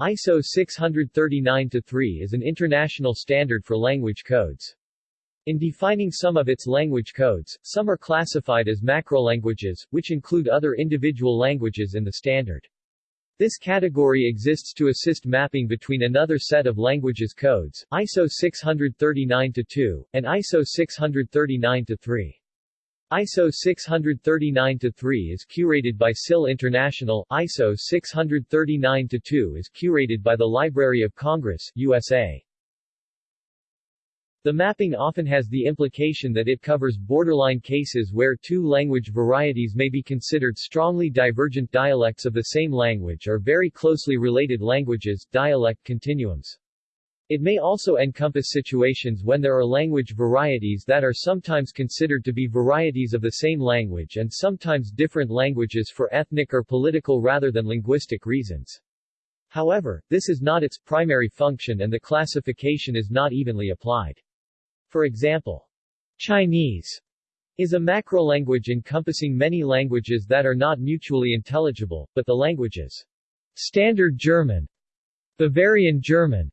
ISO 639-3 is an international standard for language codes. In defining some of its language codes, some are classified as macrolanguages, which include other individual languages in the standard. This category exists to assist mapping between another set of languages codes, ISO 639-2, and ISO 639-3. ISO 639-3 is curated by SIL International, ISO 639-2 is curated by the Library of Congress, USA. The mapping often has the implication that it covers borderline cases where two language varieties may be considered strongly divergent dialects of the same language or very closely related languages dialect continuums. It may also encompass situations when there are language varieties that are sometimes considered to be varieties of the same language and sometimes different languages for ethnic or political rather than linguistic reasons. However, this is not its primary function and the classification is not evenly applied. For example, Chinese is a macrolanguage encompassing many languages that are not mutually intelligible, but the languages Standard German, Bavarian German,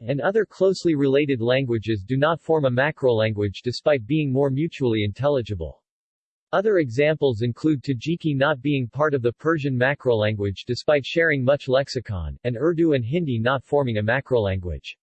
and other closely related languages do not form a macrolanguage despite being more mutually intelligible. Other examples include Tajiki not being part of the Persian macrolanguage despite sharing much lexicon, and Urdu and Hindi not forming a macrolanguage.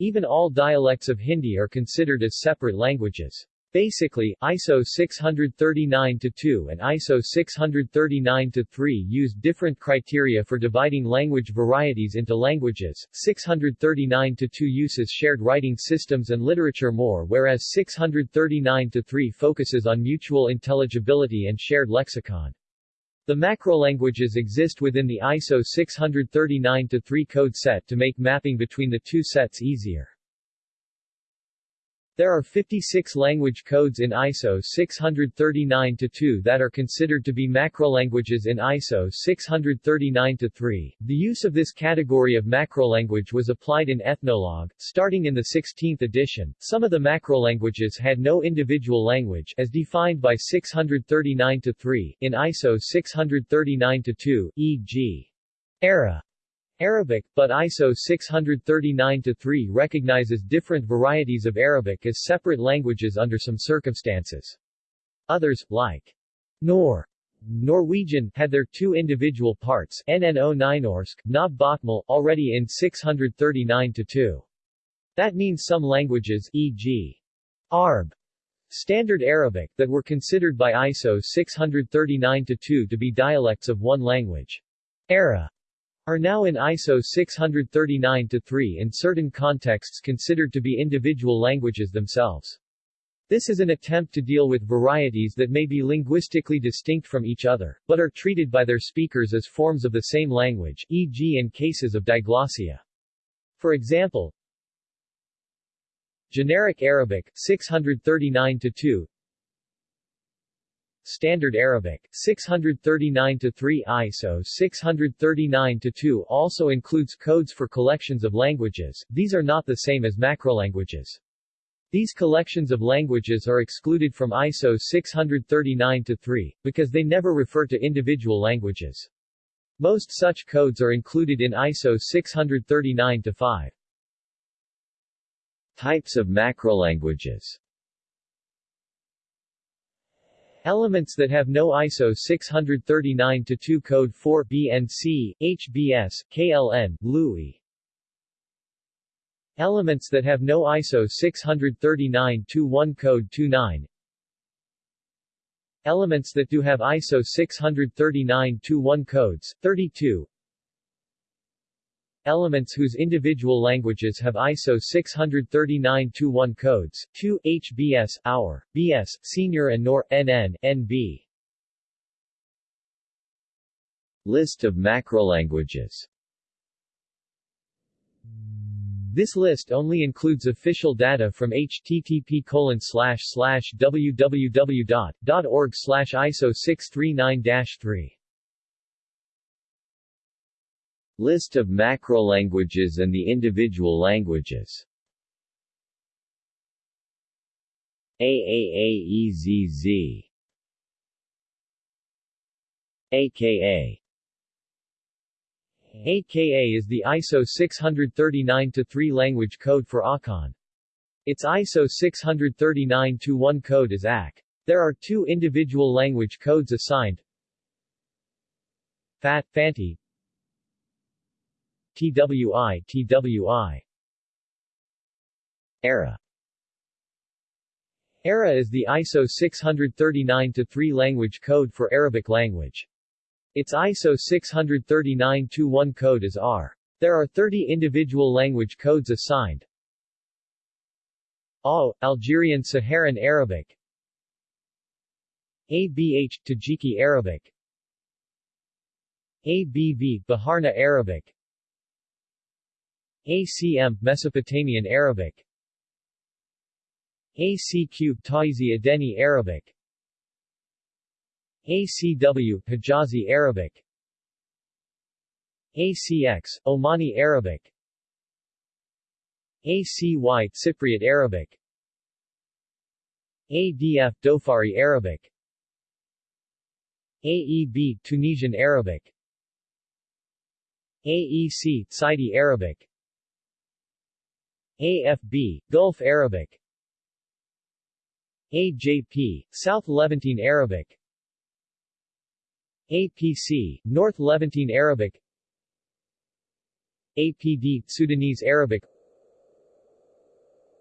Even all dialects of Hindi are considered as separate languages. Basically, ISO 639-2 and ISO 639-3 use different criteria for dividing language varieties into languages. 639-2 uses shared writing systems and literature more whereas 639-3 focuses on mutual intelligibility and shared lexicon. The macrolanguages exist within the ISO 639-3 code set to make mapping between the two sets easier. There are 56 language codes in ISO 639-2 that are considered to be macrolanguages in ISO 639-3. The use of this category of macrolanguage was applied in Ethnologue, starting in the 16th edition. Some of the macrolanguages had no individual language as defined by 639-3 in ISO 639-2, e.g. Era Arabic, but ISO 639-3 recognizes different varieties of Arabic as separate languages under some circumstances. Others, like Nor Norwegian, had their two individual parts NNO Nynorsk, Nob Bokmal, already in 639-2. That means some languages, e.g. Arab, Standard Arabic, that were considered by ISO 639-2 to be dialects of one language. Era are now in ISO 639-3 in certain contexts considered to be individual languages themselves. This is an attempt to deal with varieties that may be linguistically distinct from each other, but are treated by their speakers as forms of the same language, e.g. in cases of diglossia. For example, Generic Arabic, 639-2 Standard Arabic, 639-3 ISO 639-2 also includes codes for collections of languages, these are not the same as macrolanguages. These collections of languages are excluded from ISO 639-3, because they never refer to individual languages. Most such codes are included in ISO 639-5. Types of macrolanguages Elements that have no ISO 639-2 code 4 BNC, HBS, KLN, LUI. Elements that have no ISO 639-1 code 29. Elements that do have ISO 639-1 codes 32 Elements whose individual languages have ISO 639-1 codes, 2, HBS, OUR, BS, Senior and NOR, NN, NB. List of macrolanguages this list only includes official data from http www.org iso639-3. List of macrolanguages and the individual languages. AAAEZZ AKA AKA is the ISO 639-3 language code for Akan. Its ISO 639-1 code is AK. There are two individual language codes assigned. FAT, FANTI TWI, TWI ERA ERA is the ISO 639-3 language code for Arabic language. Its ISO 639-1 code is R. There are 30 individual language codes assigned. AO, Algerian Saharan Arabic ABH, Tajiki Arabic ABV, Baharna Arabic ACM, Mesopotamian Arabic. ACQ, Taizi Adeni Arabic. ACW, Hijazi Arabic. ACX, Omani Arabic. ACY, Cypriot Arabic. ADF, Dhofari Arabic. AEB, Tunisian Arabic. AEC, Saidi Arabic AFB, Gulf Arabic. AJP, South Levantine Arabic. APC, North Levantine Arabic. APD, Sudanese Arabic.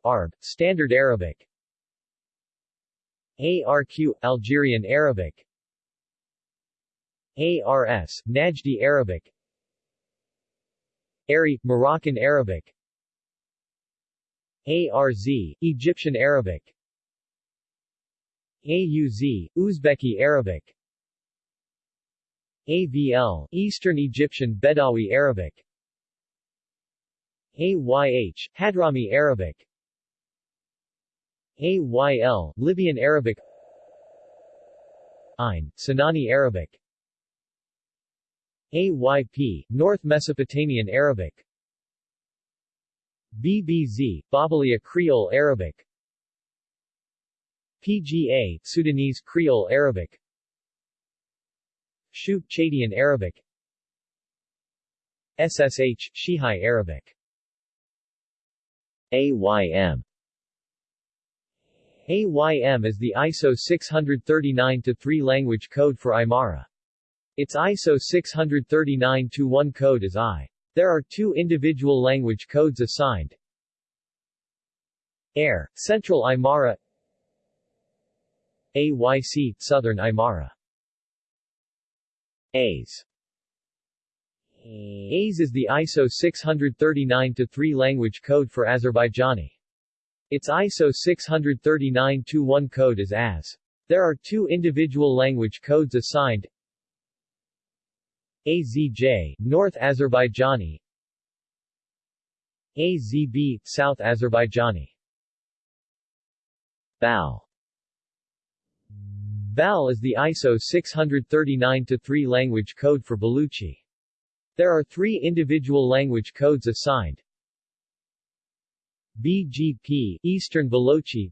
ARB, Standard Arabic. ARQ, Algerian Arabic. ARS, Najdi Arabic. ARI, Moroccan Arabic ARZ, Egyptian Arabic. AUZ, Uzbeki Arabic. AVL, Eastern Egyptian Bedawi Arabic. AYH, Hadrami Arabic. AYL, Libyan Arabic. Ain, Sinani Arabic. AYP, North Mesopotamian Arabic BBZ, Babalia Creole Arabic. PGA, Sudanese Creole Arabic. Shuk Chadian Arabic. SSH, Shihai Arabic. AYM AYM is the ISO 639-3 language code for Aymara. Its ISO 639-1 code is I. There are two individual language codes assigned. AIR, Central Aymara AYC, Southern Aymara AIS AIS is the ISO 639-3 language code for Azerbaijani. Its ISO 639-1 code is AS. There are two individual language codes assigned AZJ, North Azerbaijani. AZB, South Azerbaijani. BAL. BAL is the ISO 639-3 language code for Baluchi. There are three individual language codes assigned. BGP, Eastern Balochi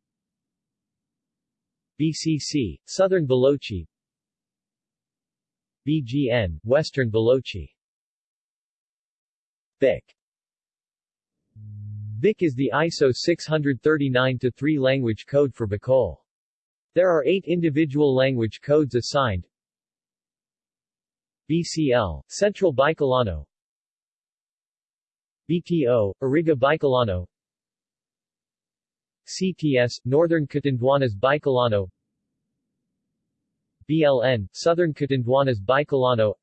BCC, Southern Balochi BGN, Western Balochi BIC BIC is the ISO 639-3 language code for Bicol. There are eight individual language codes assigned. BCL, Central Bicolano. BTO, Iriga Bicolano. CTS, Northern Catanduanes Bicolano BLN, Southern Catanduanes Bicolano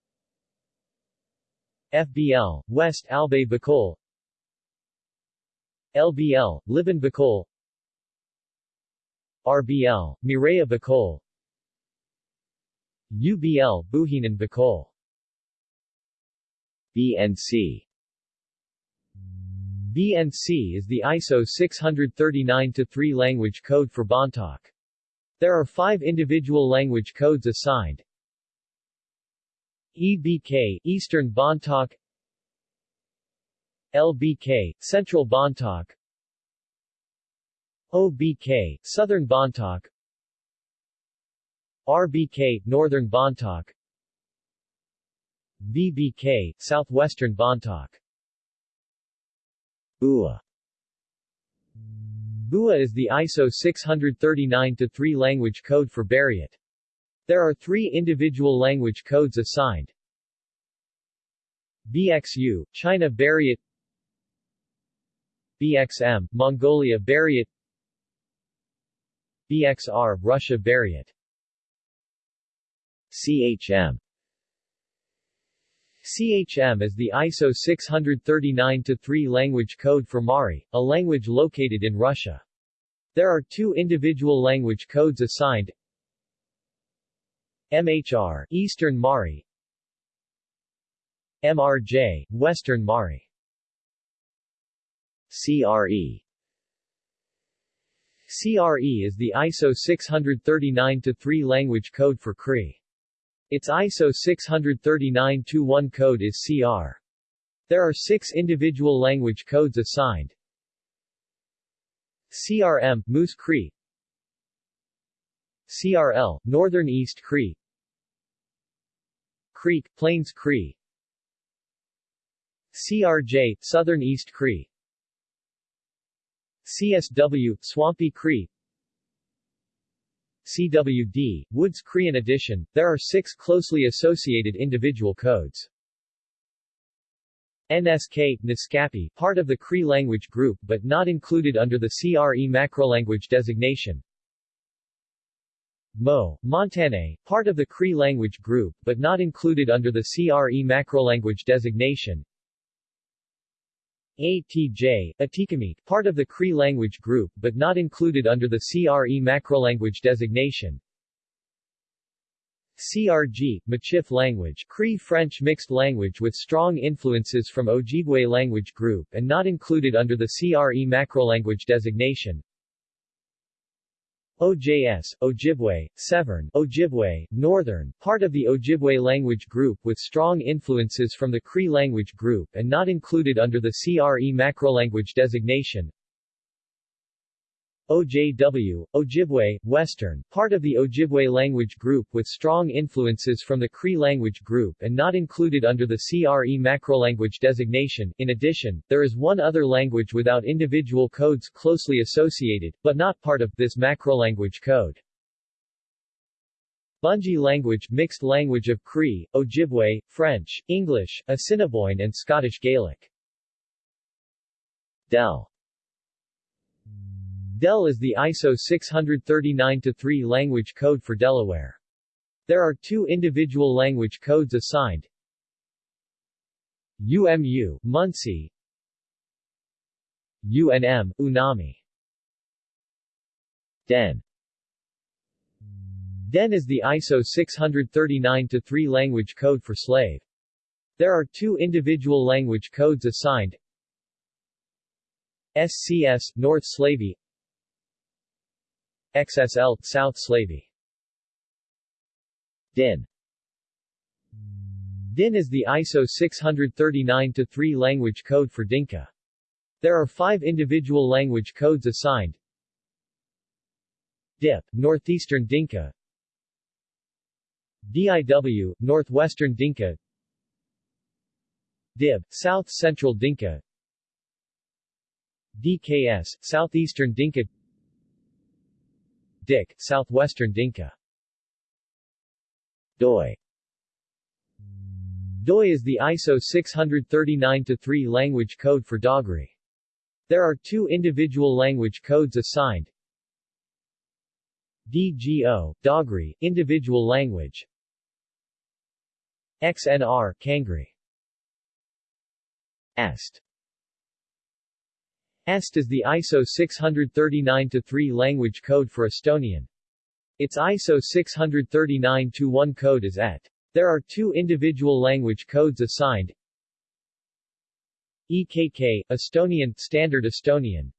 FBL, West Albay Bicol LBL, Liban Bicol RBL, Mireya Bicol UBL, Buhinan Bicol BNC BNC is the ISO 639-3 language code for Bontoc. There are five individual language codes assigned. EBK, Eastern Bontoc. LBK, Central Bontoc. OBK, Southern Bontoc. RBK, Northern Bontoc. VBK, Southwestern Bontoc. BUA BUA is the ISO 639-3 language code for Buriat. There are three individual language codes assigned. BXU, China Buriat BXM, Mongolia Buriat BXR, Russia Buriat CHM CHM is the ISO 639-3 language code for Mari, a language located in Russia. There are two individual language codes assigned MHR, Eastern Mari MRJ, Western Mari CRE CRE is the ISO 639-3 language code for Cree. Its ISO 639-1 code is CR. There are six individual language codes assigned. CRM, Moose Cree CRL, Northern East Cree Creek, Plains Cree CRJ, Southern East Cree CSW, Swampy Cree CWD, Woods Cree. In addition, there are six closely associated individual codes. NSK, Naskapi, part of the Cree language group but not included under the CRE macrolanguage designation. Mo, Montane, part of the Cree language group but not included under the CRE macrolanguage designation. ATJ, Atikamekw, part of the Cree language group but not included under the CRE macrolanguage designation. CRG, Michif language Cree-French mixed language with strong influences from Ojibwe language group and not included under the CRE macrolanguage designation. OJS, Ojibwe, Severn, Ojibwe, Northern, part of the Ojibwe language group with strong influences from the Cree language group and not included under the CRE macrolanguage designation. OJW, Ojibwe, Western, part of the Ojibwe language group with strong influences from the Cree language group and not included under the CRE macrolanguage designation. In addition, there is one other language without individual codes closely associated, but not part of, this macrolanguage code. Bungi language mixed language of Cree, Ojibwe, French, English, Assiniboine and Scottish Gaelic. Del DEL is the ISO 639-3 language code for Delaware. There are two individual language codes assigned. UMU, Munsee UNM, Unami DEN DEN is the ISO 639-3 language code for slave. There are two individual language codes assigned SCS, North Slavey XSL, South Slavey. DIN DIN is the ISO 639-3 language code for Dinka. There are five individual language codes assigned. DIP, Northeastern Dinka DIW, Northwestern Dinka DIB, South Central Dinka DKS, Southeastern Dinka DIC, Southwestern Dinka. DOI DOI is the ISO 639-3 language code for Dogri. There are two individual language codes assigned. DGO, Dogri, individual language. XNR, Kangri. EST EST is the ISO 639-3 language code for Estonian. Its ISO 639-1 code is ET. There are two individual language codes assigned. EKK, Estonian, Standard Estonian.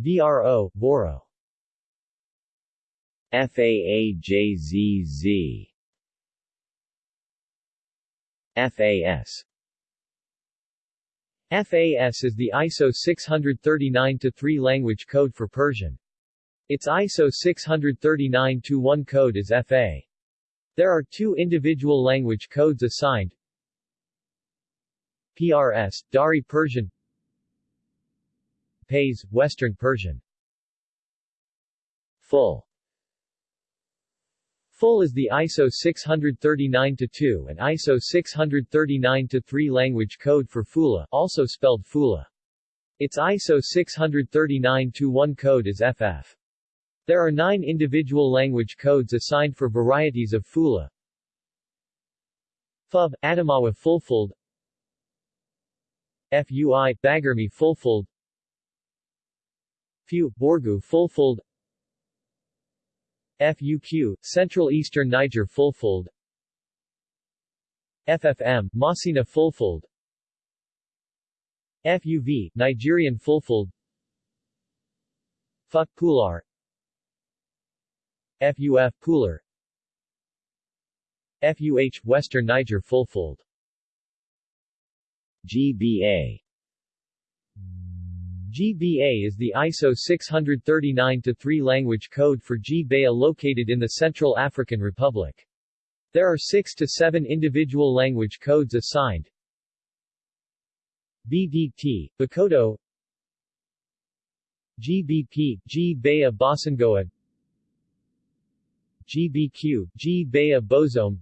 VRO, Voro. FAAJZZ FAS FAS is the ISO 639-3 language code for Persian. Its ISO 639-1 code is FA. There are two individual language codes assigned PRS, Dari Persian PAYS, Western Persian Full Full is the ISO 639-2 and ISO 639-3 language code for Fula, also spelled Fula. Its ISO 639-1 code is FF. There are nine individual language codes assigned for varieties of Fula. FUB, Adamawa Fulfulde FUI, Bagarmi Fulfulde FU, Borgu Fulfulde FUQ, Central Eastern Niger Fulfulde FFM, Masina Fulfulde FUV, Nigerian Fulfulde FUT Pular. FUF Pular. FUH, Western Niger Fulfulde GBA GBA is the ISO 639-3 language code for GBA located in the Central African Republic. There are six to seven individual language codes assigned. BDT, Bakoto GBP, G-Baya Bosangoa GBQ, G-Baya Bozome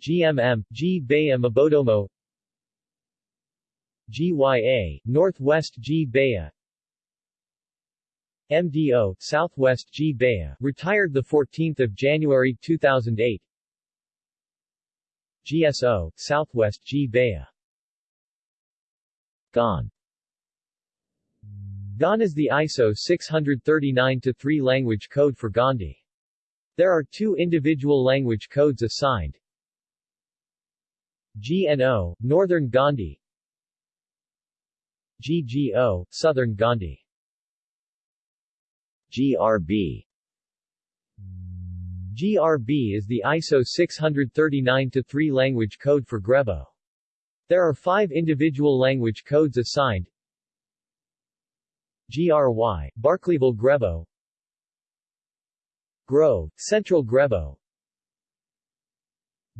GMM, G-Baya Mabodomo GYA, Northwest G Baya MDO, Southwest G Baya, retired 14 January 2008 GSO, Southwest G Baya GAN GAN is the ISO 639-3 language code for Gondi. There are two individual language codes assigned. GNO, Northern Gondi GGO, Southern Gondi. GRB GRB is the ISO 639-3 language code for Grebo. There are five individual language codes assigned. GRY, Barclayville Grebo. Grove, Central Grebo.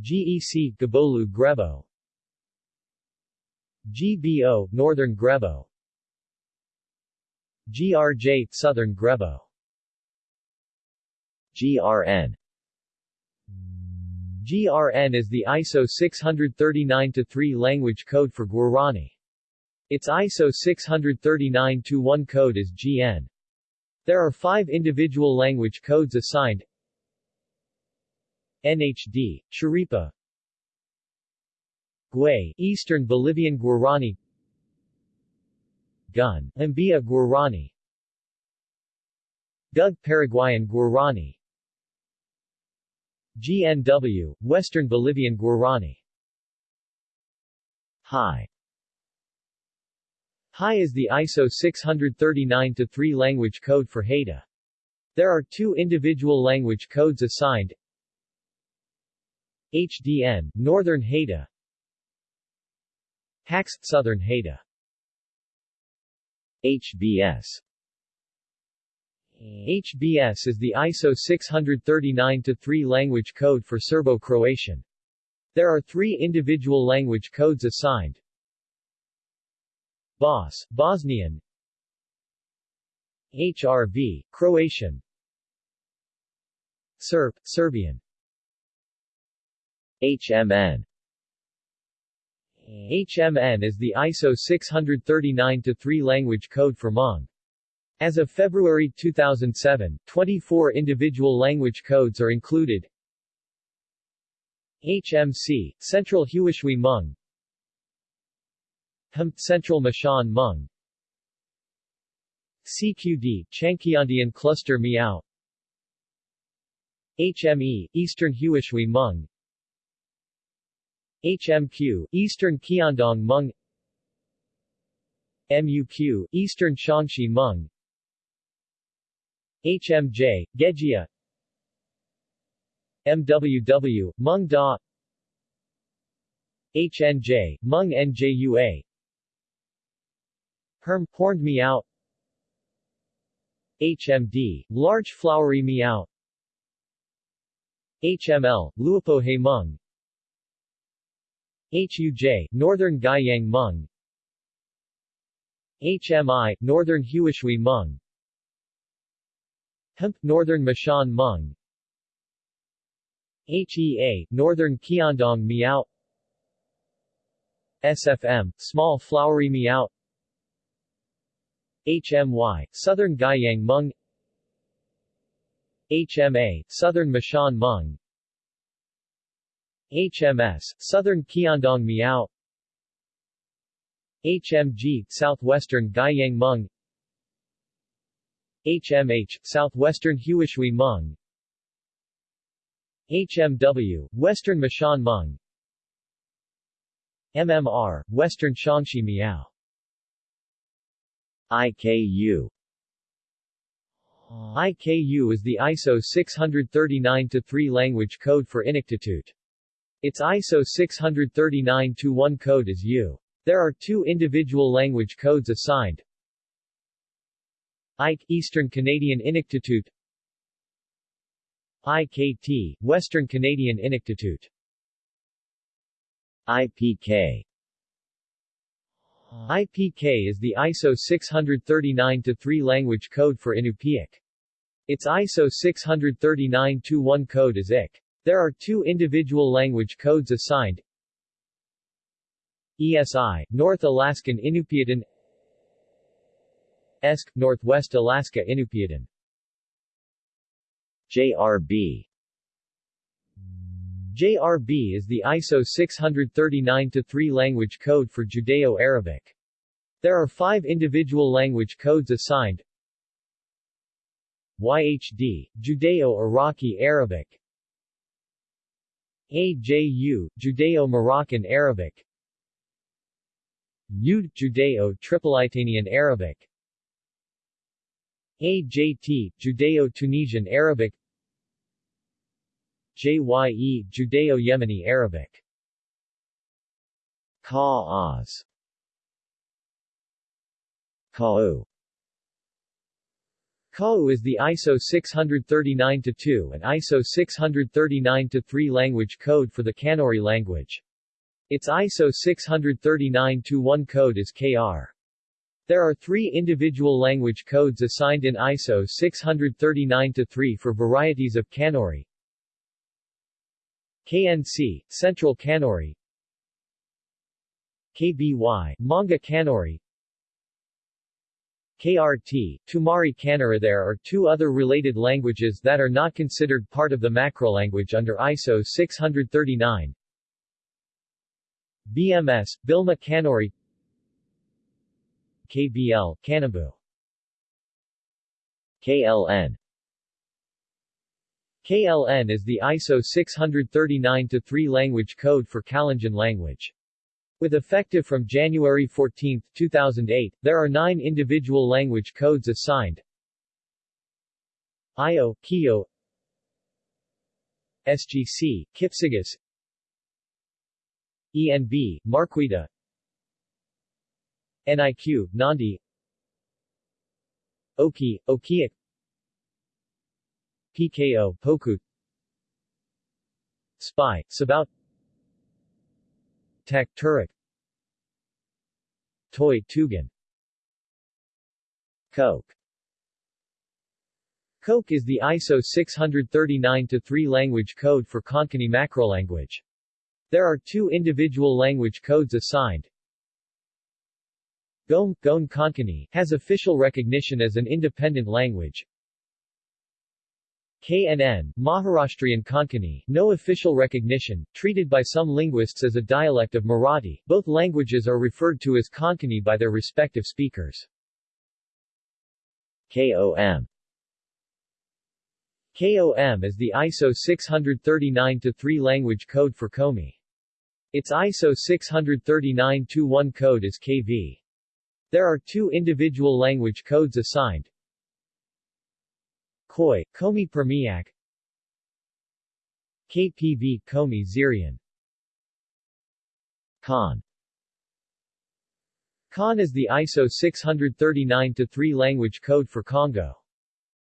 GEC, Gabolu Grebo GBO, Northern Grebo. GRJ, Southern Grebo. GRN GRN is the ISO 639-3 language code for Guarani. Its ISO 639-1 code is GN. There are five individual language codes assigned. NHD, Sharipa Guay, Eastern Bolivian Guarani. Gun, Ambia Guarani. Gug Paraguayan Guarani. GNW, Western Bolivian Guarani. High High is the ISO 639-3 language code for Haida. There are two individual language codes assigned. HDN, Northern Haida Hax, Southern Haida. HBS HBS is the ISO 639-3 language code for Serbo-Croatian. There are three individual language codes assigned. BOS, Bosnian. HRV, Croatian. Serb, Serbian. HMN HMN is the ISO 639-3 language code for Hmong. As of February 2007, 24 individual language codes are included. HMC, Central Huishui Hmong HM, Central Mashan Hmong CQD, Changkyandian Cluster Miao HME, Eastern Huishui Hmong HMQ, Eastern Qiandong Hmong MUQ, Eastern Shaanxi Hmong HMJ, Gejia. MWW, Hmong Da. HNJ, Hmong NJUA Herm, Horned Miao. HMD, Large Flowery Miao. HML, Luopo Hmong HUJ, Northern Gaiyang Hmong HMI, Northern Huishui Hmong Hemp, Northern Mashan Hmong HEA, Northern Qiandong Miao. SFM, Small Flowery Miao. HMY, Southern Gaiyang Hmong HMA, Southern Mashan Hmong HMS, Southern Qiandong Miao. HMG, Southwestern Gaiyang Hmong HMH, Southwestern Huishui Hmong HMW, Western Mashan Hmong MMR, Western Shangxi Miao. IKU IKU is the ISO 639-3 language code for Inuktitut. Its ISO 639-1 code is U. There are two individual language codes assigned. IKE Eastern Canadian Inuktitut IKT Western Canadian Inuktitut IPK IPK is the ISO 639-3 language code for Inupiaq. Its ISO 639-1 code is IK. There are two individual language codes assigned. ESI, North Alaskan Inupiatan ESK, Northwest Alaska Inupiatan JRB JRB is the ISO 639-3 language code for Judeo-Arabic. There are five individual language codes assigned. YHD, Judeo-Iraqi Arabic AJU, Judeo-Moroccan Arabic. UD, Judeo-Tripolitanian Arabic. AJT, Judeo-Tunisian Arabic. JYE, Judeo-Yemeni Arabic. Ka-Oz. Ka'u KAU is the ISO 639-2 and ISO 639-3 language code for the Kanuri language. Its ISO 639-1 code is KR. There are three individual language codes assigned in ISO 639-3 for varieties of Kanuri. KNC, Central Kanuri KBY, Manga Kanuri KRT, Tumari There are two other related languages that are not considered part of the macrolanguage under ISO 639. BMS, Bilma Kanuri KBL, Kanembu KLN KLN is the ISO 639-3 language code for Kalenjin language. With effective from January 14, 2008, there are nine individual language codes assigned. IO, Kio SGC, Kipsigis ENB, Marquita NIQ, Nandi Oki, Okiak PKO, Pokut Spy, Sabaut Tek Turek Toy Tugan Coke Coke is the ISO 639-3 language code for Konkani macrolanguage. There are two individual language codes assigned. Gom, Goan Konkani, has official recognition as an independent language. KNN, Maharashtrian Konkani, no official recognition, treated by some linguists as a dialect of Marathi. Both languages are referred to as Konkani by their respective speakers. KOM KOM is the ISO 639-3 language code for Komi. Its ISO 639-1 code is KV. There are two individual language codes assigned, Khoi, Komi Permiak. KPV Komi Zirian. Khan. Khan is the ISO 639-3 language code for Kongo.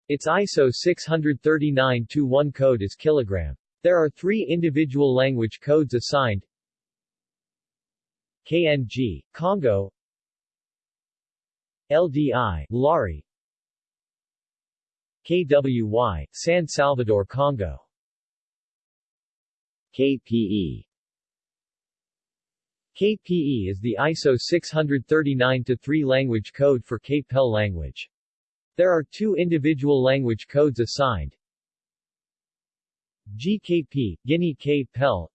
Its ISO 639-1 code is kilogram. There are three individual language codes assigned. KNG, Kongo. LDI, Lari KWY, San Salvador, Kongo. KPE KPE is the ISO 639-3 language code for KPEL language. There are two individual language codes assigned. GKP, Guinea KPEL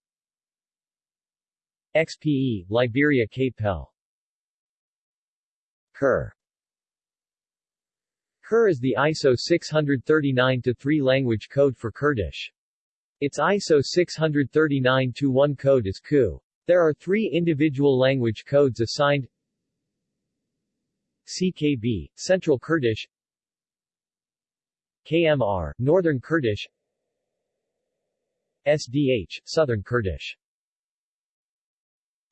XPE, Liberia KPEL KER KER is the ISO 639-3 language code for Kurdish. Its ISO 639-1 code is KU. There are three individual language codes assigned. CKB, Central Kurdish. KMR, Northern Kurdish. SDH, Southern Kurdish.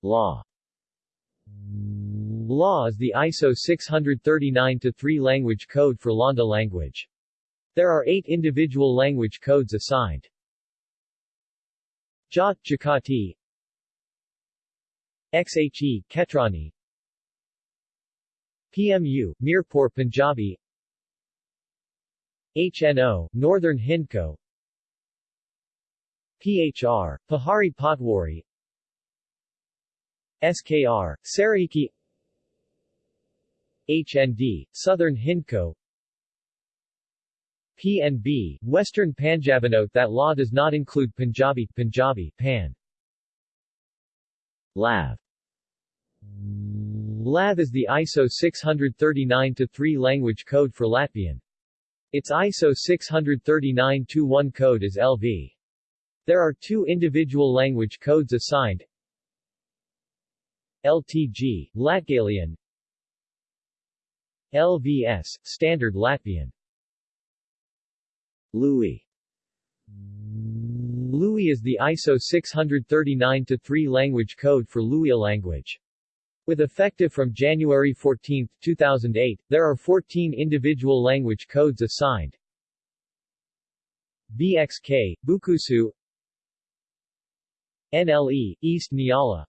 Law Law is the ISO 639-3 language code for Lahnda language. There are eight individual language codes assigned. Jat Jakati XHE, Ketrani. PMU, Mirpur Punjabi. HNO, Northern Hindko. PHR, Pahari Potwari. SKR, Saraiki HND, Southern Hindko PNB, Western Punjabi. Note that law does not include Punjabi, Punjabi, Pan. LAV LAV is the ISO 639-3 language code for Latvian. Its ISO 639-1 code is LV. There are two individual language codes assigned LTG, Latgalian LVS, Standard Latvian. Lui Lui is the ISO 639-3 language code for Luwia language. With effective from January 14, 2008, there are 14 individual language codes assigned. BXK, Bukusu. NLE, East Nyala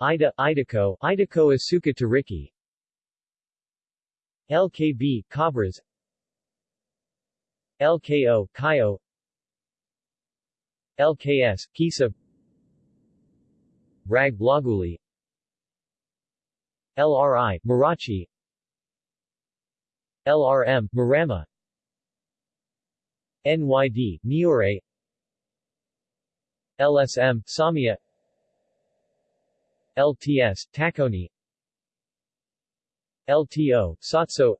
Ida, Idako, Idako Asuka Tariki LKB, Kabras LKO, Kayo LKS, Kisa. Rag Blaguli. LRI, Marachi. LRM, Marama. NYD, Niore LSM, Samia. LTS, Takoni LTO, Satso.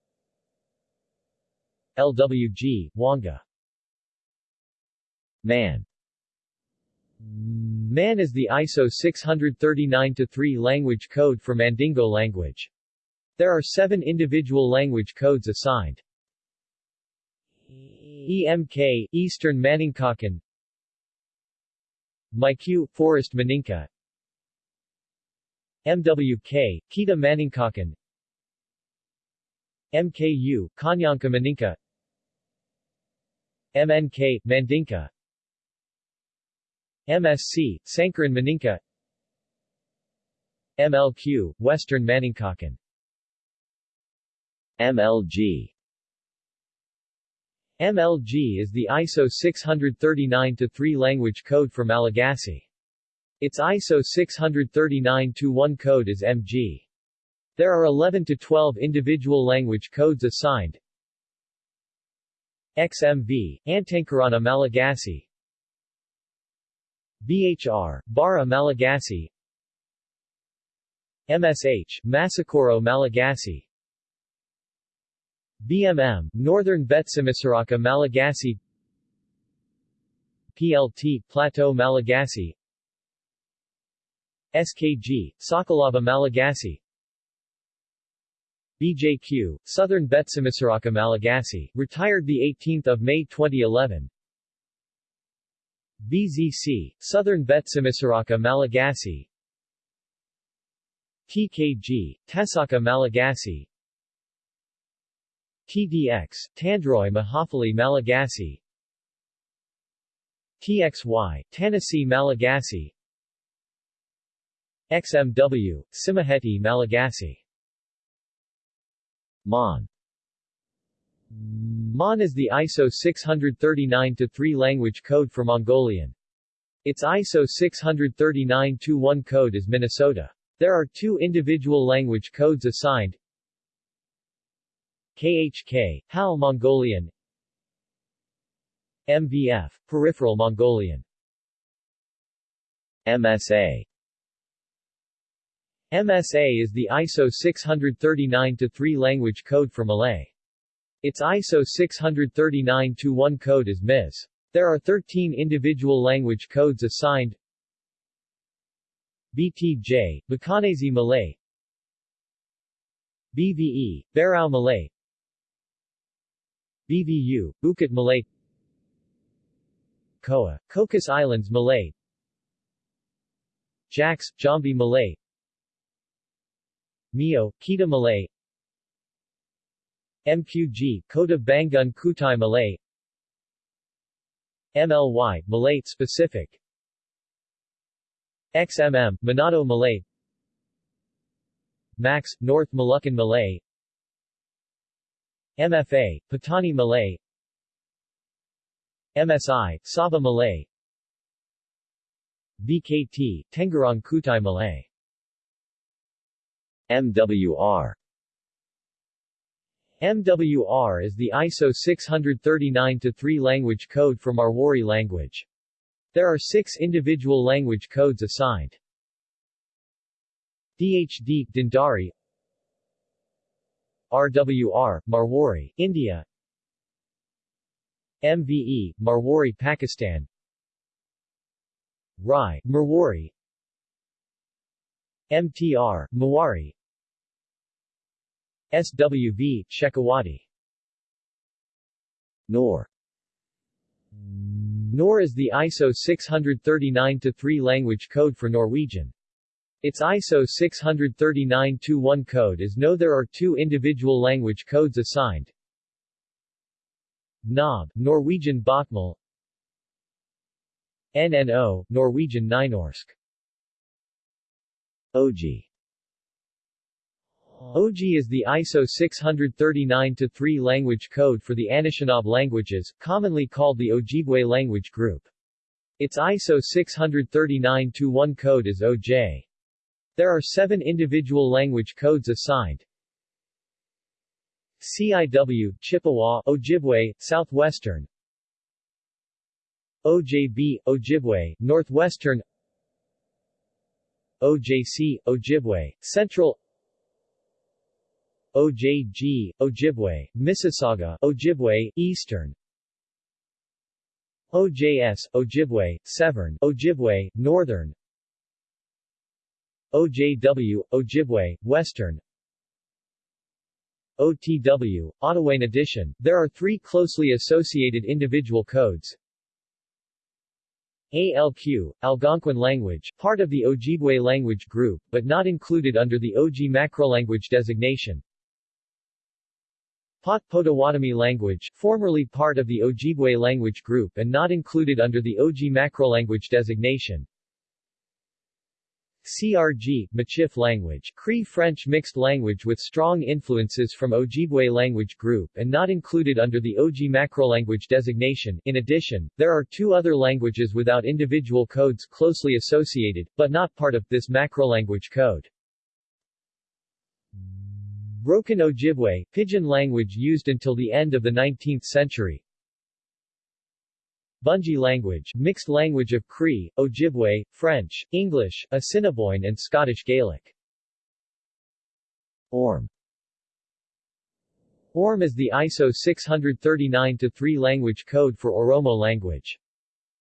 LWG, Wanga Man. MAN is the ISO 639-3 language code for Mandingo language. There are seven individual language codes assigned. EMK, Eastern Maningkakan MIQ, Forest Maninka. MWK, Kita Maningkakan MKU, Kanyanka Maninka. MNK, Mandinka. MSC, Sankaran Maninka. MLQ, Western Maningkakan MLG MLG is the ISO 639-3 language code for Malagasy. Its ISO 639-1 code is MG. There are 11 to 12 individual language codes assigned. XMV, Antankarana Malagasy. BHR, Bara Malagasy. MSH, Masakoro Malagasy. BMM, Northern Betsimisaraka Malagasy. PLT, Plateau Malagasy. SKG, Sakalava Malagasy BJQ, Southern Betsimisaraka Malagasy, retired 18 May 2011 BZC, Southern Betsimisaraka Malagasy. TKG, Tesaka Malagasy. TDX, Tandroy Mahafali Malagasy. TXY, Tanosy Malagasy. XMW, Tsimihety Malagasy Mon. Mon is the ISO 639-3 language code for Mongolian. Its ISO 639-1 code is Minnesota. There are two individual language codes assigned. KHK, Halh Mongolian. MVF, Peripheral Mongolian. MSA MSA is the ISO 639-3 language code for Malay. Its ISO 639-1 code is MIS. There are 13 individual language codes assigned. BTJ, Bacanazi Malay. BVE, Barao Malay. BVU, Bukit Malay. Koa, Cocos Islands Malay. Jax, Jambi Malay Mio, Kita Malay. MQG, Kota Bangun Kutai Malay. MLY, Malay specific. XMM, Manado Malay. Max, North Moluccan Malay. MFA, Patani Malay. MSI, Sabah Malay. BKT, Tenggarong Kutai Malay MWR MWR is the ISO 639-3 language code for Marwari language. There are six individual language codes assigned. DHD, Dhundari. RWR, Marwari, India. MVE, Marwari, Pakistan. RAI, Marwari. MTR, Mewari SWV, Shekhawati NOR. NOR is the ISO 639-3 language code for Norwegian. Its ISO 639-1 code is no there are two individual language codes assigned. NOB, Norwegian Bokmål NNO, Norwegian Nynorsk. OG Uh-huh. OG is the ISO 639-3 language code for the Anishinaabe languages, commonly called the Ojibwe language group. Its ISO 639-1 code is OJ. There are seven individual language codes assigned. CIW, Chippewa, Ojibwe, Southwestern OJB, Ojibwe, Northwestern OJC, Ojibwe, Central OJG, Ojibwe, Mississauga, Ojibwe, Eastern OJS, Ojibwe, Severn, Ojibwe, Northern OJW, Ojibwe, Western OTW, Ottawa. In addition, there are three closely associated individual codes. ALQ, Algonquin language, part of the Ojibwe language group, but not included under the OG macrolanguage designation. Pot Potawatomi language, formerly part of the Ojibwe language group and not included under the OG macrolanguage designation. CRG, Michif language, Cree French mixed language with strong influences from Ojibwe language group and not included under the OG macrolanguage designation. In addition, there are two other languages without individual codes closely associated, but not part of, this macrolanguage code. Broken Ojibwe, pidgin language used until the end of the 19th century. Bungi language, mixed language of Cree, Ojibwe, French, English, Assiniboine and Scottish Gaelic. ORM ORM is the ISO 639-3 language code for Oromo language.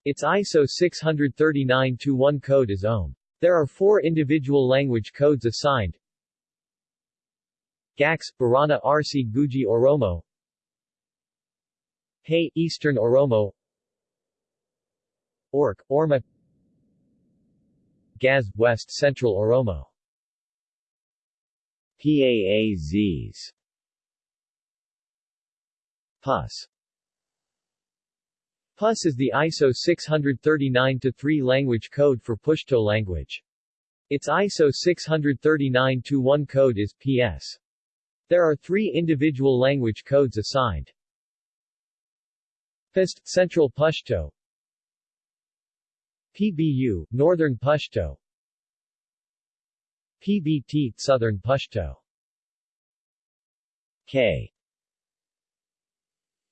Its ISO 639-1 code is OM. There are four individual language codes assigned, Gax, Barana RC Guji Oromo. Hay, Eastern Oromo. Orc, Orma. Gaz, West Central Oromo. PAAZs PUS. PUS is the ISO 639-3 language code for Pushto language. Its ISO 639-1 code is PS. There are three individual language codes assigned. PIST Central Pushto PBU Northern Pushto PBT Southern Pushto K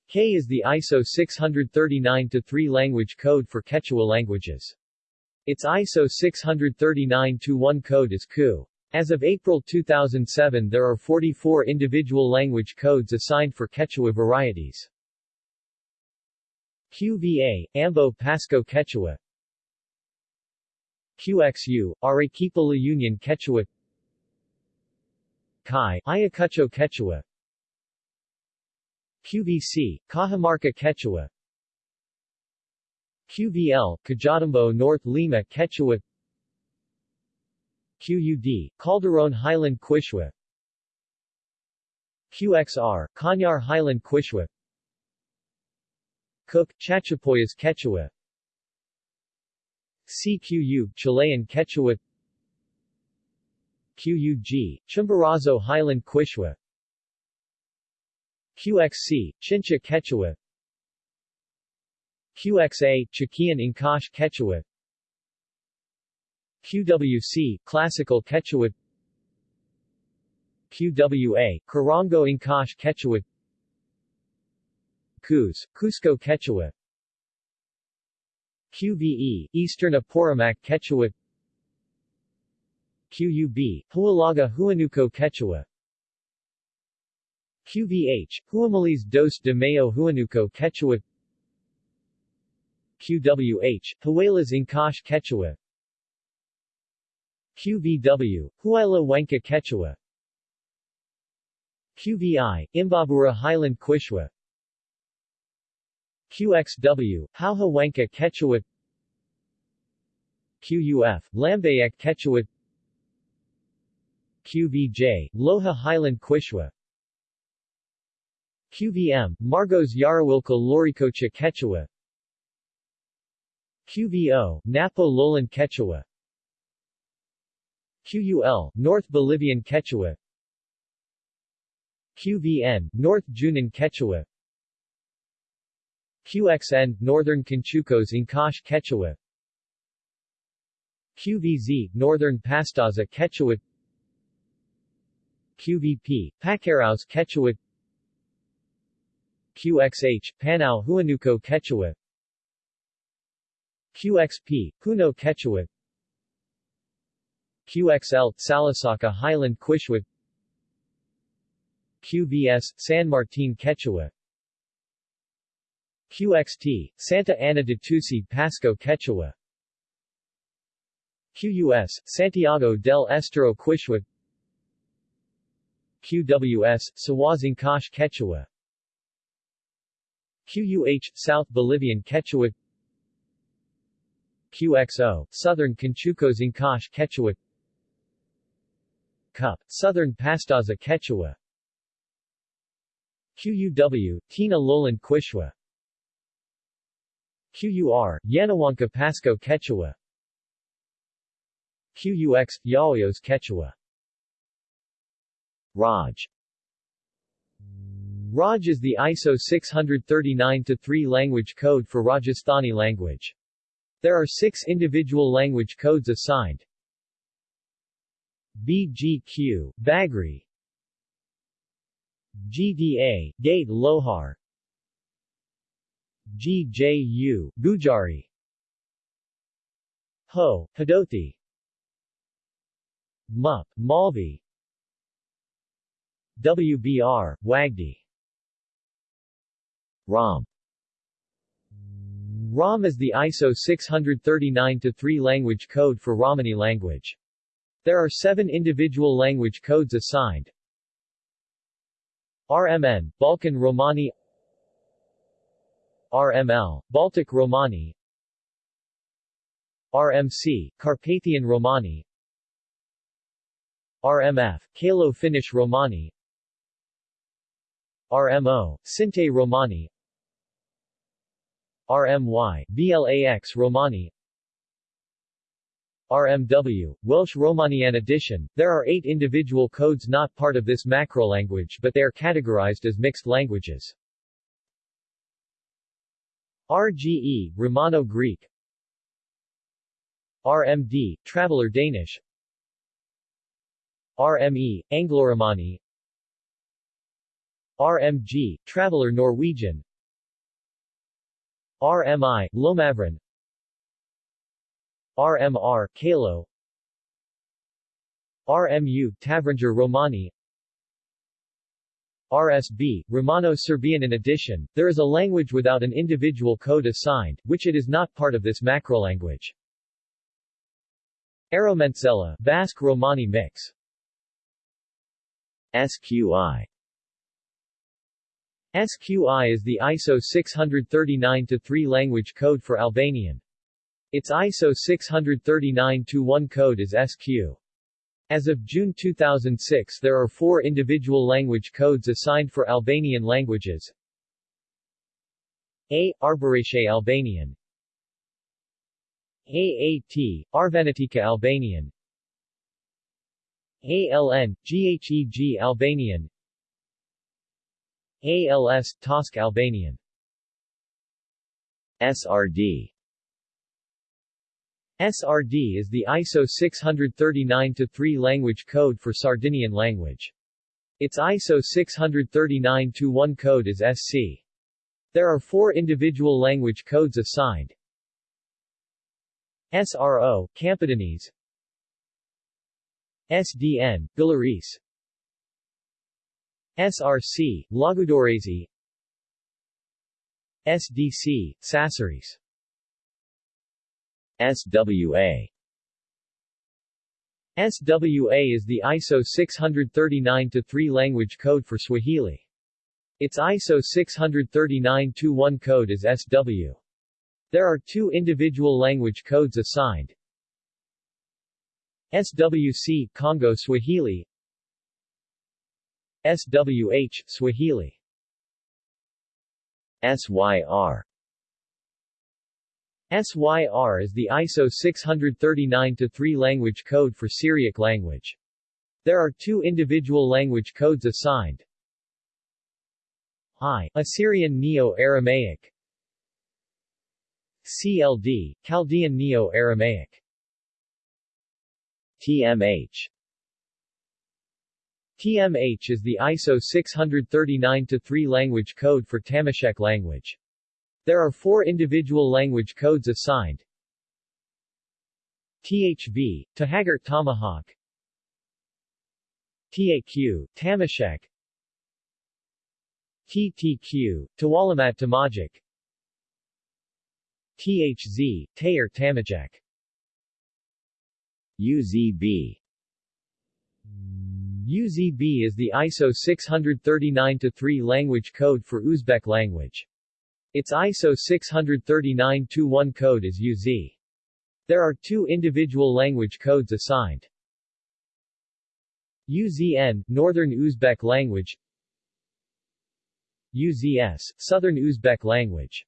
K is the ISO 639-3 language code for Quechua languages. Its ISO 639-1 code is KU. As of April 2007 there are 44 individual language codes assigned for Quechua varieties. QVA, Ambo Pasco Quechua. QXU, Arequipa Union Quechua. Kai, Ayacucho Quechua. QVC, Cajamarca Quechua. QVL, Cajatambo North Lima Quechua QUD, Calderon Highland Quechua QXR, Cañar Highland Quechua Cook, Chachapoyas Quechua. CQU, Chilean Quechua. QUG, Chimborazo Highland Quechua QXC, Chincha Quechua. QXA, Chiquian Ancash Quechua QWC, Classical Quechua. QWA, Corongo Ancash Quechua. Cus, Cusco Quechua. QVE, Eastern Apurimac Quechua. QUB, Huallaga Huanuco Quechua. QVH, Huamalese dos de Mayo Huanuco Quechua. QWH, Huaylas Ancash Quechua QVW, Huayla Wenka Quechua. QVI, Imbabura Highland Quechua. QXW, Hauja Wenka Quechua. QUF, Lambayeque Quechua. QVJ, Loja Highland Quechua. QVM, Margos Yarawilka Loricocha Quechua. QVO, Napo Lowland Quechua QUL, North Bolivian Quechua. QVN, North Junin Quechua. QXN, Northern Conchucos Ancash Quechua. QVZ, Northern Pastaza Quechua. QVP, Pacaraos Quechua. QXH, Panao Huanuco Quechua. QXP, Puno Quechua QXL, Salasaca Highland Quechua QVS, San Martin Quechua. QXT, Santa Ana de Tusi Pasco Quechua. QUS, Santiago del Estero Quechua QWS, Sawazinkash Quechua. QUH, South Bolivian Quechua. QXO, Southern Conchucos Ancash Quechua Cup, Southern Pastaza Quechua. QUW, Tina Lowland Quechua. QUR, Yanahuanca Pasco Quechua. QUX, Yauyos Quechua. Raj. Raj is the ISO 639-3 language code for Rajasthani language. There are six individual language codes assigned. BGQ, Bagri. GDA, Gade Lohar. GJU, Gujari. Ho, Hadothi MUP, Malvi. WBR, Wagdi. ROM ROM is the ISO 639-3 language code for Romani language. There are seven individual language codes assigned. RMN, Balkan Romani. RML, Baltic Romani. RMC, Carpathian Romani. RMF, Kalo Finnish Romani. RMO, Sinte Romani. RMY, VLAX Romani RMW, Welsh Romanian edition. There are eight individual codes not part of this macrolanguage but they are categorized as mixed languages. RGE, Romano-Greek RMD, Traveller Danish. RME, Anglo-Romani. RMG, Traveller Norwegian. RMI, Lomavran RMR, Kalo. RMU, Tavranger Romani. RSB, Romano-Serbian In addition, there is a language without an individual code assigned, which it is not part of this macrolanguage. Aromentsela, Basque Romani mix. SQI SQI is the ISO 639-3 language code for Albanian. Its ISO 639-1 code is SQ. As of June 2006 there are four individual language codes assigned for Albanian languages. A. Arbërishe Albanian AAT, Arvanitika Albanian ALN, GHEG Albanian ALS, Tosk Albanian SRD SRD is the ISO 639-3 language code for Sardinian language. Its ISO 639-1 code is SC. There are four individual language codes assigned. SRO, Campidanese SDN, Belarus SRC, Logudorese SDC, Sassarese SWA SWA is the ISO 639-3 language code for Swahili. Its ISO 639-1 code is SW. There are two individual language codes assigned. SWC Congo Swahili SWH, Swahili SYR SYR is the ISO 639-3 language code for Syriac language. There are two individual language codes assigned. I. Assyrian Neo-Aramaic CLD, Chaldean Neo-Aramaic TMH TMH is the ISO 639-3 language code for Tamashek language. There are four individual language codes assigned. THV, Tahagart Tamahaq. TAQ, Tamashek. TTQ, Tawalamat Tamajik. THZ, Tayer Tamajek. UZB UZB is the ISO 639-3 language code for Uzbek language. Its ISO 639-1 code is UZ. There are two individual language codes assigned. UZN, Northern Uzbek language UZS, Southern Uzbek language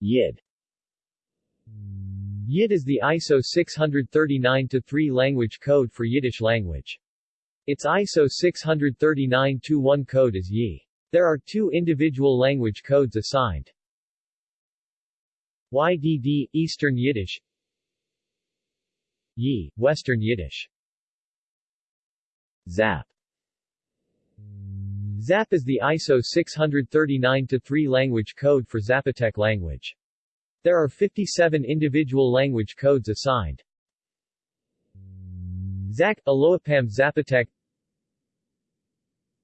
YID YID is the ISO 639-3 language code for Yiddish language. Its ISO 639-1 code is YI. There are two individual language codes assigned. YDD, Eastern Yiddish Yi, Western Yiddish ZAP ZAP is the ISO 639-3 language code for Zapotec language. There are 57 individual language codes assigned. ZAC, Aloapam Zapotec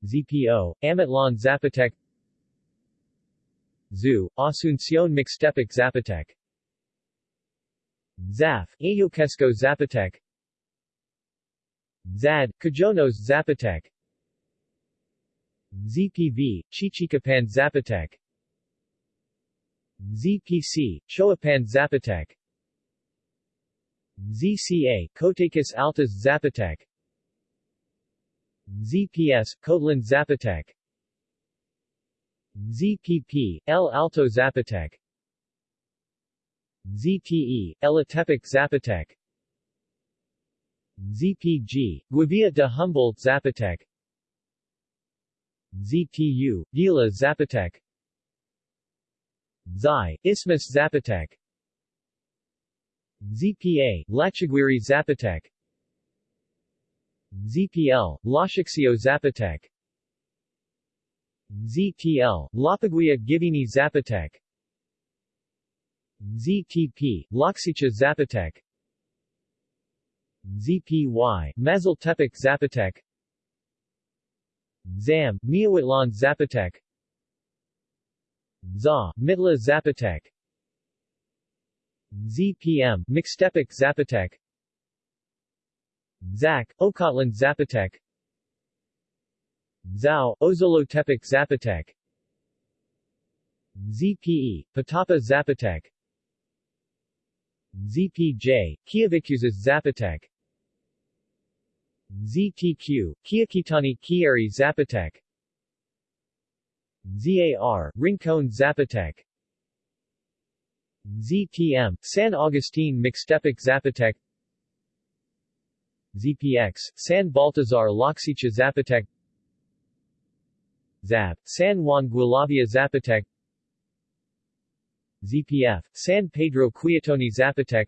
ZPO, Amatlan Zapotec ZU, Asuncion Mixtepec Zapotec ZAF, Ayoquesco Zapotec ZAD, Cajonos Zapotec ZPV, Chichicapan Zapotec ZPC, Choapan Zapotec ZCA, Kotakis Altas Zapotec ZPS, Kotlan Zapotec. ZPP, El Alto Zapotec. ZTE, Elotepec Zapotec. ZPG, Guavia de Humboldt Zapotec. ZTU, Gila Zapotec. Zai, Isthmus Zapotec. ZPA, Lachaguiri Zapotec ZPL, Lachaxio Zapotec ZTL, Lapaguia Givini Zapotec ZTP, Loxicha Zapotec ZPY, Mazaltepec Zapotec ZAM, Miahuatlan Zapotec ZA, Mitla Zapotec ZPM, Mixtepec Zapotec ZAC, Ocotlan Zapotec. Zao, Ozolotepec Zapotec. ZPE, Patapa Zapotec. ZPJ, Quiavicuzas Zapotec. ZTQ, Kiakitani Kieri Zapotec. ZAR, Rincon Zapotec. ZTM, San Agustin Mixtepec Zapotec ZPX, San Baltazar Loxicha Zapotec ZAP, San Juan Gualavia Zapotec ZPF, San Pedro Quiatoni Zapotec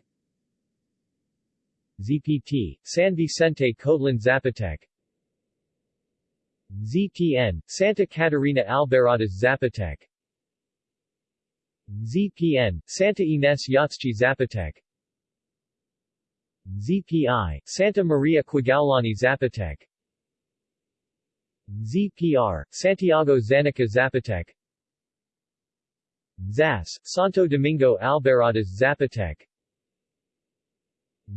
ZPT, San Vicente Cotlan Zapotec ZTN, Santa Catarina Albarradas Zapotec ZPN, Santa Ines Yatschi Zapotec ZPI, Santa Maria Quiguaulani Zapotec. ZPR, Santiago Xanica Zapotec. ZAS, Santo Domingo Albarradas Zapotec.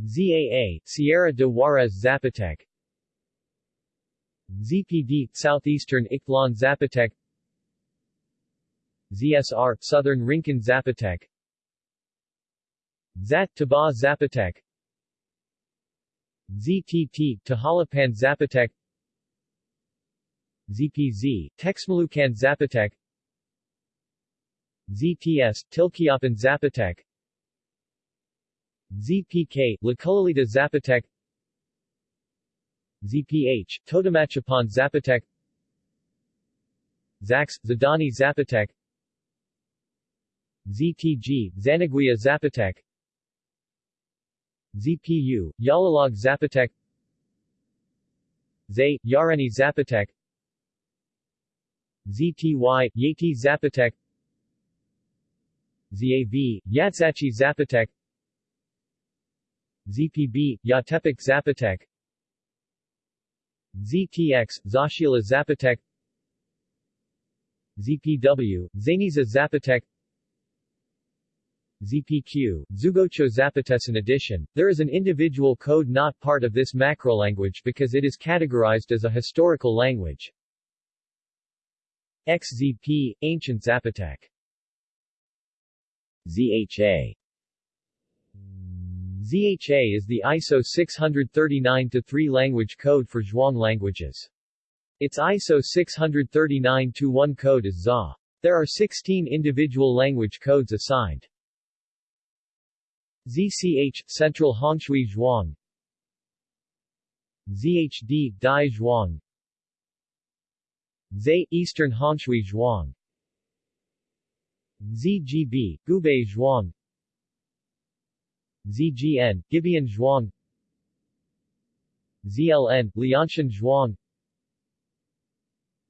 ZAA, Sierra de Juarez Zapotec. ZPD, Southeastern Ixtlan Zapotec. ZSR, Southern Rincon Zapotec. ZAT, Taba Zapotec ZTT, Tahalapan Zapotec ZPZ, Texmalucan Zapotec ZTS, Tilquiapan Zapotec ZPK, Laculalita Zapotec ZPH, Totomachapan Zapotec ZAX, Xadani Zapotec ZTG, Zanaguia Zapotec ZPU, Yalalag Zapotec. ZAY, Yareni Zapotec. ZTY, Yati Zapotec. ZAV, Yatzachi Zapotec. ZPB, Yatepec Zapotec. ZTX, Zashila Zapotec. ZPW, Zaniza Zapotec ZPQ, Zoogocho Zapotes In addition, there is an individual code not part of this macrolanguage because it is categorized as a historical language. XZP, Ancient Zapotec ZHA ZHA is the ISO 639-3 language code for Zhuang languages. Its ISO 639-1 code is ZA. There are 16 individual language codes assigned. ZCH, Central Hongshui Zhuang. ZHD, Dai Zhuang. ZE, Eastern Hongshui Zhuang. ZGB, Gubei Zhuang. ZGN, Gibeon Zhuang. ZLN, Lianshan Zhuang.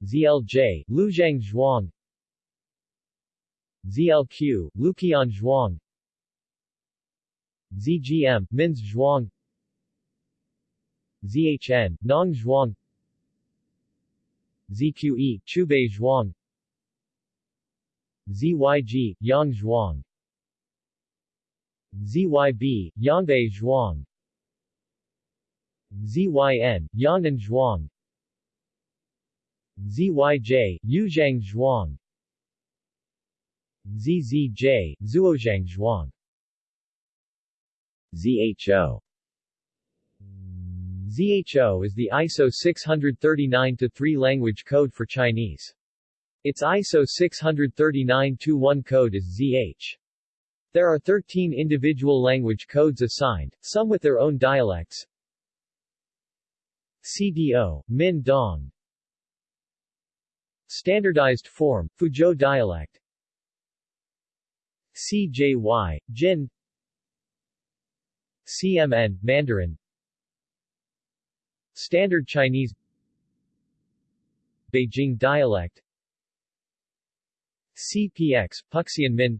ZLJ, Luzhang Zhuang. ZLQ, Luqian Zhuang ZGM, Minz Zhuang. ZHN, Nong Zhuang. ZQE, Chubei Zhuang. ZYG, Yang Zhuang. ZYB, Yangbei Zhuang. ZYN, Yannan Zhuang. ZYJ, Yuzhang Zhuang. ZZJ, Zuozhang Zhuang ZHO ZHO is the ISO 639-3 language code for Chinese. Its ISO 639-1 code is ZH. There are 13 individual language codes assigned, some with their own dialects. CDO, Min Dong Standardized form, Fuzhou dialect CJY, Jin CMN, Mandarin. Standard Chinese. Beijing dialect. CPX, Puxian Min.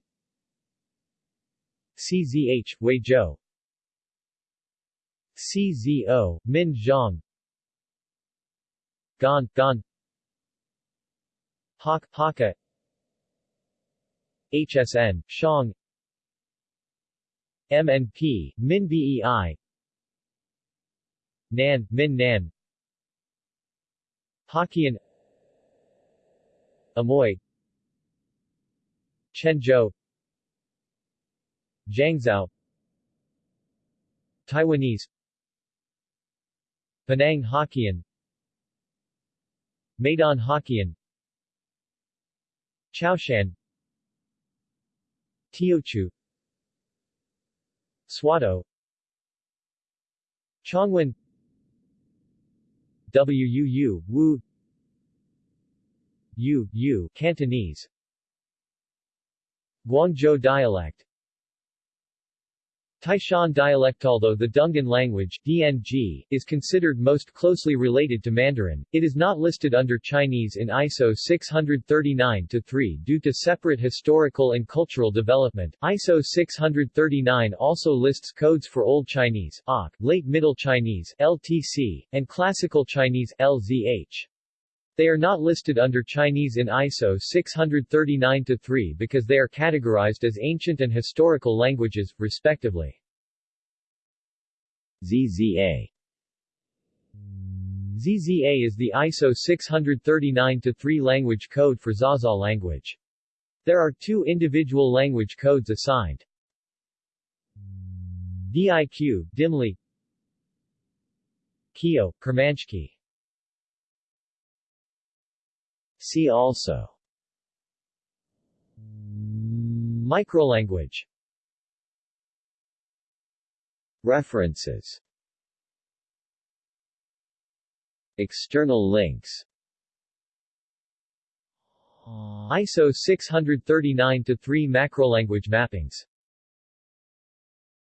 CZH, Weizhou. CZO, Min Zhang. Gan, Gan. Hak, Hakka HSN, Shang MNP, Min BEI Nan, Min Nan. Hokkien. Amoy. Chenzhou. Jiangzhou. Taiwanese. Penang Hokkien. Medan Hokkien. Chaoshan. Teochew Swatow Chongwen. WUU, Wu. Yu, Yu, Cantonese. Guangzhou dialect Taishan dialect Although the Dungan language DNG, is considered most closely related to Mandarin, it is not listed under Chinese in ISO 639-3 due to separate historical and cultural development. ISO 639 also lists codes for Old Chinese OK, Late Middle Chinese LTC, and Classical Chinese LZH. They are not listed under Chinese in ISO 639-3 because they are categorized as ancient and historical languages, respectively. ZZA ZZA is the ISO 639-3 language code for Zaza language. There are two individual language codes assigned. DIQ, Dimli Kio, Kermanshki See also. Microlanguage. References. External links. ISO 639-3 macrolanguage mappings